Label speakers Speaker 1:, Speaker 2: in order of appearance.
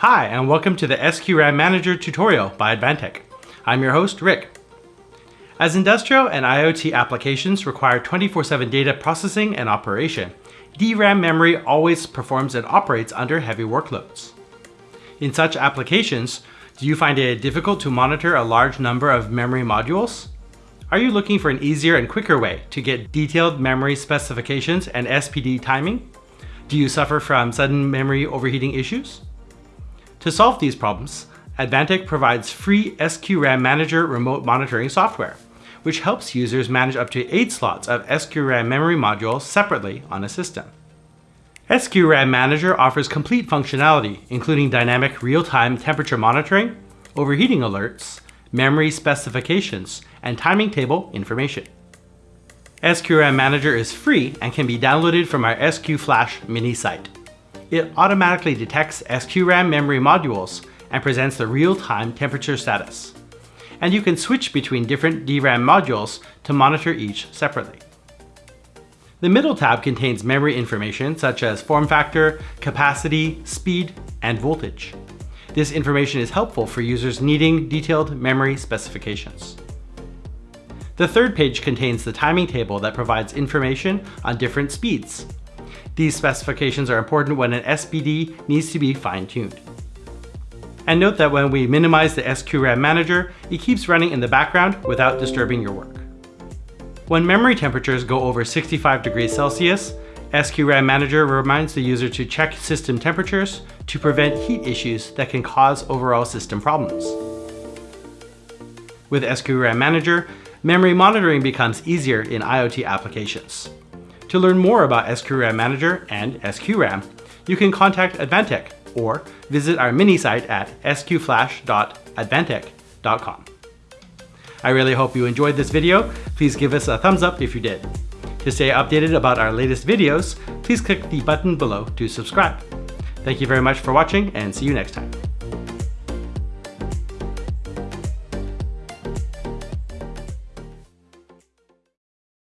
Speaker 1: Hi, and welcome to the SQRAM Manager tutorial by Advantech. I'm your host, Rick. As industrial and IoT applications require 24-7 data processing and operation, DRAM memory always performs and operates under heavy workloads. In such applications, do you find it difficult to monitor a large number of memory modules? Are you looking for an easier and quicker way to get detailed memory specifications and SPD timing? Do you suffer from sudden memory overheating issues? To solve these problems, Advantech provides free SQRAM Manager remote monitoring software, which helps users manage up to 8 slots of SQRAM memory modules separately on a system. SQRAM Manager offers complete functionality, including dynamic real-time temperature monitoring, overheating alerts, memory specifications, and timing table information. SQRAM Manager is free and can be downloaded from our SQ Flash mini site it automatically detects SQRAM memory modules and presents the real-time temperature status. And you can switch between different DRAM modules to monitor each separately. The middle tab contains memory information such as form factor, capacity, speed, and voltage. This information is helpful for users needing detailed memory specifications. The third page contains the timing table that provides information on different speeds, these specifications are important when an SPD needs to be fine-tuned. And note that when we minimize the SQRAM manager, it keeps running in the background without disturbing your work. When memory temperatures go over 65 degrees Celsius, SQRAM Manager reminds the user to check system temperatures to prevent heat issues that can cause overall system problems. With SQRAM Manager, memory monitoring becomes easier in IoT applications. To learn more about SQRAM Manager and SQRAM, you can contact Advantech or visit our mini site at sqflash.advantech.com. I really hope you enjoyed this video. Please give us a thumbs up if you did. To stay updated about our latest videos, please click the button below to subscribe. Thank you very much for watching and see you next time.